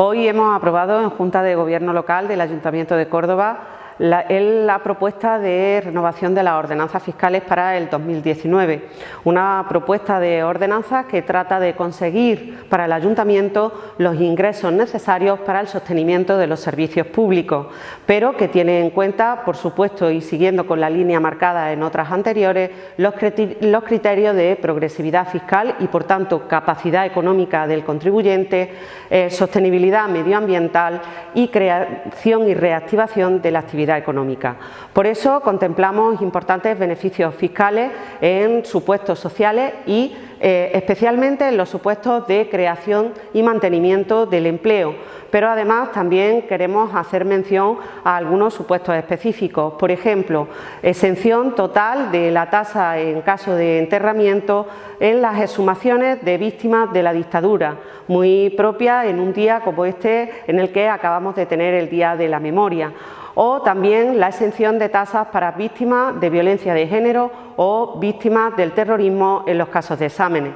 Hoy hemos aprobado en Junta de Gobierno Local del Ayuntamiento de Córdoba la, propuesta de renovación de las ordenanzas fiscales para el 2019. Una propuesta de ordenanzas que trata de conseguir para el Ayuntamiento los ingresos necesarios para el sostenimiento de los servicios públicos, pero que tiene en cuenta, por supuesto, y siguiendo con la línea marcada en otras anteriores, los criterios de progresividad fiscal y, por tanto, capacidad económica del contribuyente, eh, sostenibilidad medioambiental y creación y reactivación de la actividad económica. Por eso contemplamos importantes beneficios fiscales en supuestos sociales y eh, especialmente en los supuestos de creación y mantenimiento del empleo, pero además también queremos hacer mención a algunos supuestos específicos, por ejemplo, exención total de la tasa en caso de enterramiento en las exhumaciones de víctimas de la dictadura, muy propia en un día como este en el que acabamos de tener el Día de la Memoria o también la exención de tasas para víctimas de violencia de género o víctimas del terrorismo en los casos de exámenes.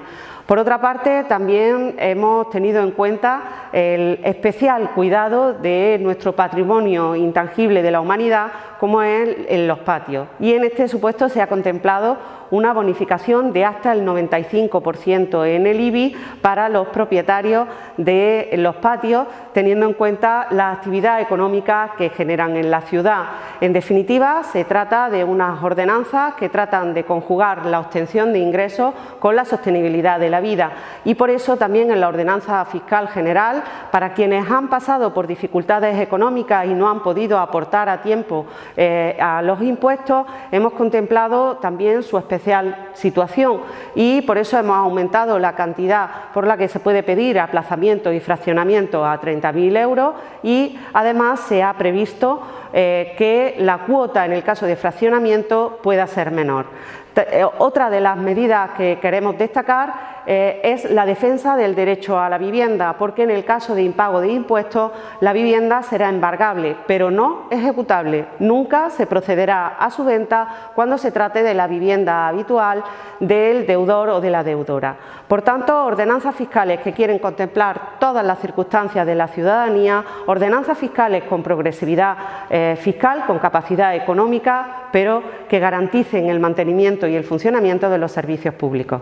Por otra parte, también hemos tenido en cuenta el especial cuidado de nuestro patrimonio intangible de la humanidad, como es en los patios. Y en este supuesto se ha contemplado una bonificación de hasta el 95% en el IBI para los propietarios de los patios, teniendo en cuenta la actividad económica que generan en la ciudad. En definitiva, se trata de unas ordenanzas que tratan de conjugar la obtención de ingresos con la sostenibilidad de la vida. Y por eso también en la ordenanza fiscal general, para quienes han pasado por dificultades económicas y no han podido aportar a tiempo eh, a los impuestos, hemos contemplado también su especial situación. Y por eso hemos aumentado la cantidad por la que se puede pedir aplazamiento y fraccionamiento a 30.000 euros. Y además se ha previsto eh, que la cuota en el caso de fraccionamiento pueda ser menor. Eh, otra de las medidas que queremos destacar eh, es la defensa del derecho a la vivienda, porque en el caso de impago de impuestos la vivienda será embargable, pero no ejecutable. Nunca se procederá a su venta cuando se trate de la vivienda habitual del deudor o de la deudora. Por tanto, ordenanzas fiscales que quieren contemplar todas las circunstancias de la ciudadanía, ordenanzas fiscales con progresividad eh, fiscal, con capacidad económica, pero que garanticen el mantenimiento y el funcionamiento de los servicios públicos.